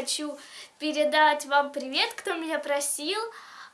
хочу передать вам привет, кто меня просил.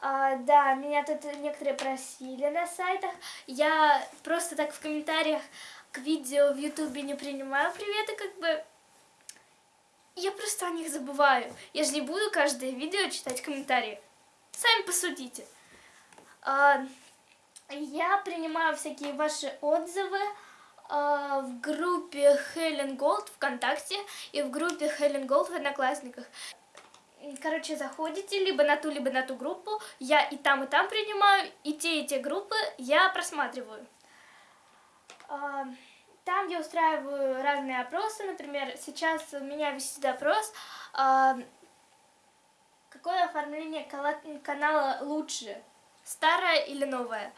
А, да, меня тут некоторые просили на сайтах. Я просто так в комментариях к видео в ютубе не принимаю приветы, как бы... Я просто о них забываю. Я же не буду каждое видео читать комментарии. Сами посудите. А, я принимаю всякие ваши отзывы в группе Helen Gold ВКонтакте и в группе Helen Gold в Одноклассниках. Короче, заходите либо на ту, либо на ту группу. Я и там, и там принимаю, и те, и те группы я просматриваю. А, там я устраиваю разные опросы. Например, сейчас у меня висит опрос, а, какое оформление канала лучше, старое или новое.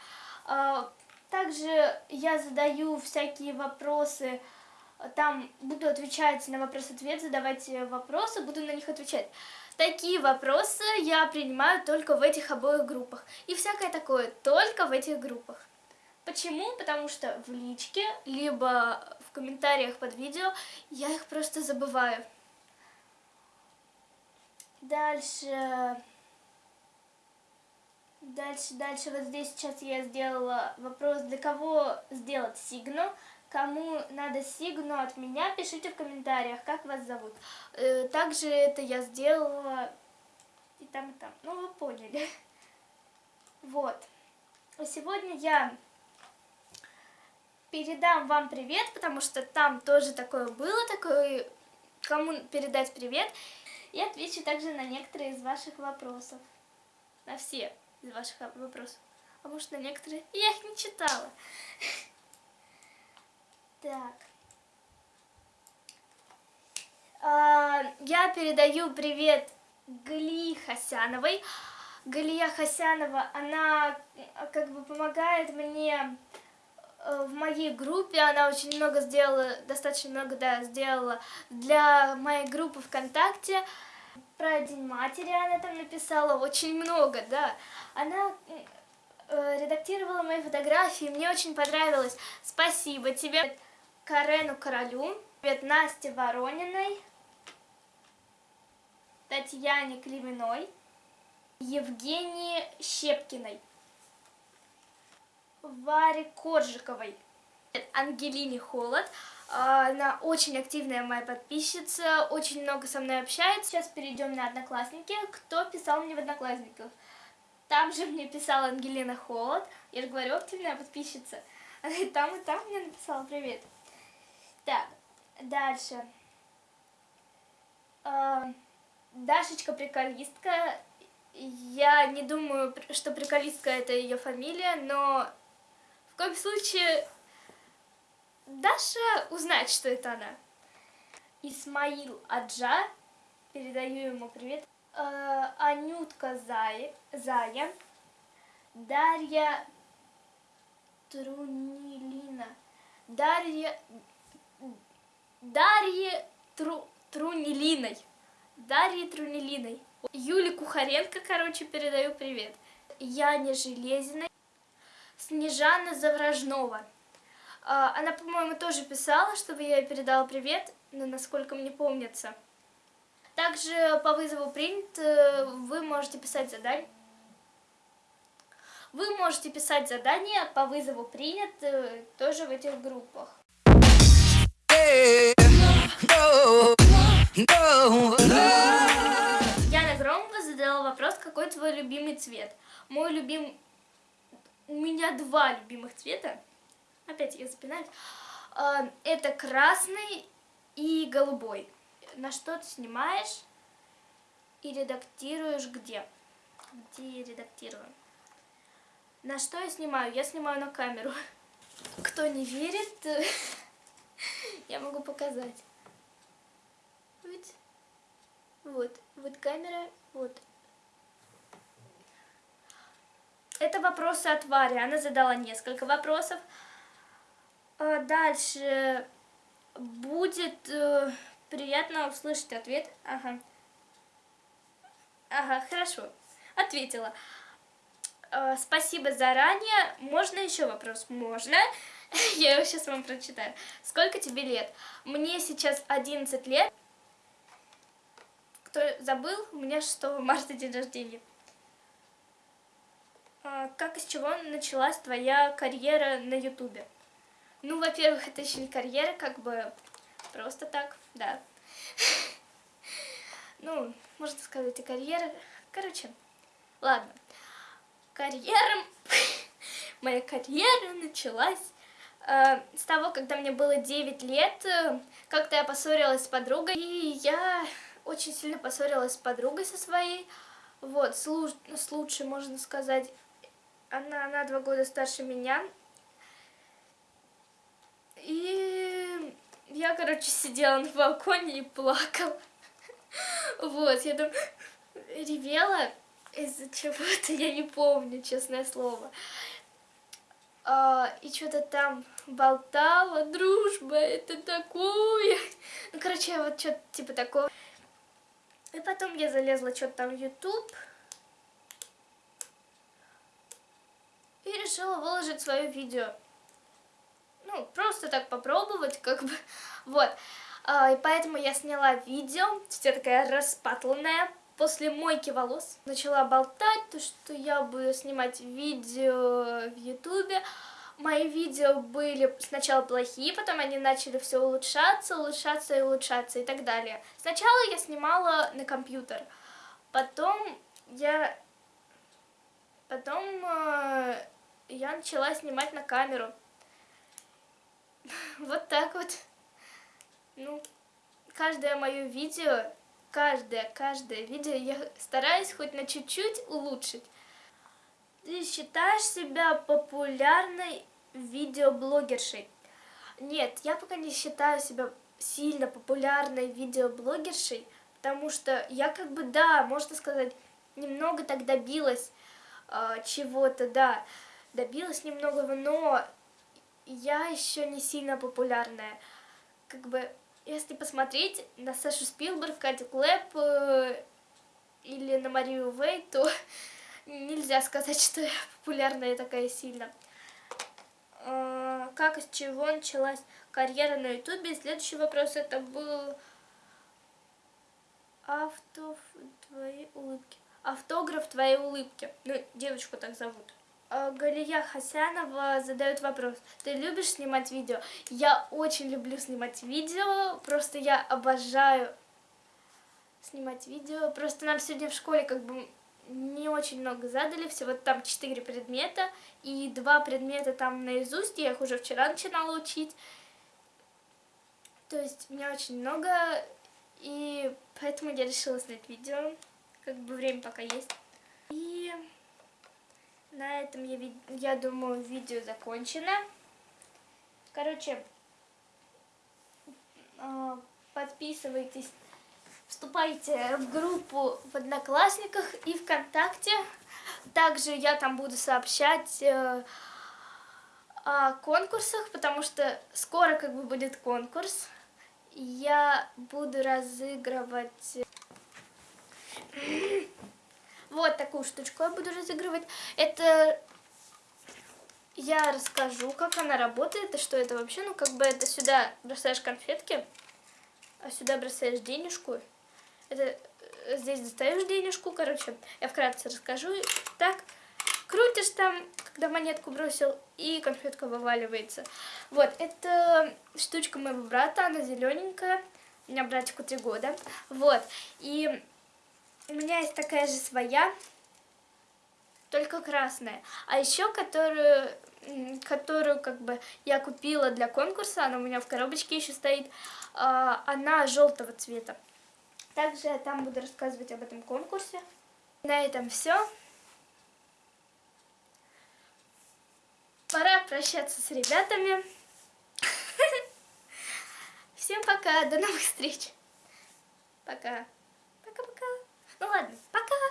Также я задаю всякие вопросы, там буду отвечать на вопрос-ответ, задавать вопросы, буду на них отвечать. Такие вопросы я принимаю только в этих обоих группах. И всякое такое только в этих группах. Почему? Потому что в личке, либо в комментариях под видео я их просто забываю. Дальше... Дальше, дальше, вот здесь сейчас я сделала вопрос, для кого сделать сигну. Кому надо сигну от меня, пишите в комментариях, как вас зовут. Э, также это я сделала и там, и там. Ну, вы поняли. Вот. Сегодня я передам вам привет, потому что там тоже такое было, такое, кому передать привет. И отвечу также на некоторые из ваших вопросов. На все из ваших вопросов. А может на некоторые я их не читала. Так. А, я передаю привет Галии Хасяновой. Галия Хасянова, она как бы помогает мне Э, в моей группе, она очень много сделала, достаточно много, да, сделала для моей группы ВКонтакте. Про День матери она там написала очень много, да. Она э, редактировала мои фотографии, мне очень понравилось. Спасибо тебе, Карену Королю, привет Насте Ворониной, Татьяне Климиной, Евгении Щепкиной. Варе Коржиковой. Ангелине Холод. А, она очень активная моя подписчица, очень много со мной общается. Сейчас перейдем на Одноклассники. Кто писал мне в Одноклассниках? Там же мне писала Ангелина Холод. Я же говорю, активная подписчица. Она и там, и там мне написала привет. Так, дальше. А, Дашечка приколистка. Я не думаю, что приколистка это ее фамилия, но в коем случае Даша узнает, что это она. Исмаил Аджа, передаю ему привет. Э, Анютка Зая, Зая, Дарья Трунилина, Дарья, Дарья Тру, Трунилиной, Дарья Трунилиной. Юле Кухаренко, короче, передаю привет. Яне Железиной. Снежана Завражнова. А, она, по-моему, тоже писала, чтобы я ей передала привет, но насколько мне помнится. Также по вызову принят э, вы можете писать задание. Вы можете писать задания по вызову принят э, тоже в этих группах. Яна Громова задала вопрос, какой твой любимый цвет. Мой любимый у меня два любимых цвета. Опять я запинаюсь. А, это красный и голубой. На что ты снимаешь и редактируешь где? Где я редактирую? На что я снимаю? Я снимаю на камеру. Кто не верит, я могу показать. Вот, вот, вот камера, вот Это вопросы от Вари. Она задала несколько вопросов. А дальше будет э, приятно услышать ответ. Ага. Ага, хорошо. Ответила. Э, спасибо заранее. Можно еще вопрос? Можно. Я его сейчас вам прочитаю. Сколько тебе лет? Мне сейчас 11 лет. кто забыл, у меня 6 марта день рождения. А, как из чего началась твоя карьера на ютубе? Ну, во-первых, это еще не карьера, как бы просто так, да. Ну, можно сказать, и карьера. Короче, ладно. Карьера... Моя карьера началась э, с того, когда мне было 9 лет. Как-то я поссорилась с подругой, и я очень сильно поссорилась с подругой со своей. Вот, с, луч... с лучшей, можно сказать. Она на два года старше меня. И я, короче, сидела на балконе и плакала. Вот, я там ревела из-за чего-то, я не помню, честное слово. А, и что-то там болтала, дружба, это такое. Ну, короче, вот что-то типа такого. И потом я залезла что-то там в YouTube. И решила выложить свое видео. Ну, просто так попробовать, как бы. Вот. А, и поэтому я сняла видео, вся такая распатланная, после мойки волос. Начала болтать, то, что я буду снимать видео в ютубе. Мои видео были сначала плохие, потом они начали все улучшаться, улучшаться и улучшаться и так далее. Сначала я снимала на компьютер, потом я... Потом э, я начала снимать на камеру. Вот так вот. Ну, каждое мое видео, каждое, каждое видео я стараюсь хоть на чуть-чуть улучшить. Ты считаешь себя популярной видеоблогершей? Нет, я пока не считаю себя сильно популярной видеоблогершей, потому что я как бы, да, можно сказать, немного так добилась э, чего-то, да, добилась немного, но я еще не сильно популярная. Как бы если посмотреть на Сашу Спилберг, Катю Клэп э, или на Марию Вей, то нельзя сказать, что я популярная такая сильно. Э, как, из чего началась карьера на ютубе? Следующий вопрос это был автоф твоей улыбки. Автограф твоей улыбки. Ну, девочку так зовут. Э, Галия Хасянова задает вопрос. Ты любишь снимать видео? Я очень люблю снимать видео, просто я обожаю снимать видео. Просто нам сегодня в школе как бы не очень много задали, всего там 4 предмета, и два предмета там наизусть, я их уже вчера начинала учить. То есть меня очень много, и поэтому я решила снять видео, как бы время пока есть. И... На этом, я, я думаю, видео закончено. Короче, а, подписывайтесь, вступайте в группу в Одноклассниках и ВКонтакте. Также я там буду сообщать э, о конкурсах, потому что скоро как бы будет конкурс. Я буду разыгрывать... Вот такую штучку я буду разыгрывать. Это я расскажу, как она работает и что это вообще. Ну, как бы это сюда бросаешь конфетки, а сюда бросаешь денежку. Это э, здесь достаешь денежку, короче, я вкратце расскажу. Так, крутишь там, когда монетку бросил, и конфетка вываливается. Вот, это штучка моего брата, она зелененькая. У меня братику три года. Вот, и у меня есть такая же своя, только красная. А еще которую, которую как бы я купила для конкурса, она у меня в коробочке еще стоит, а, она желтого цвета. Также я там буду рассказывать об этом конкурсе. На этом все. Пора прощаться с ребятами. Всем пока, до новых встреч. Пока. Пока-пока. Ну ладно, пока!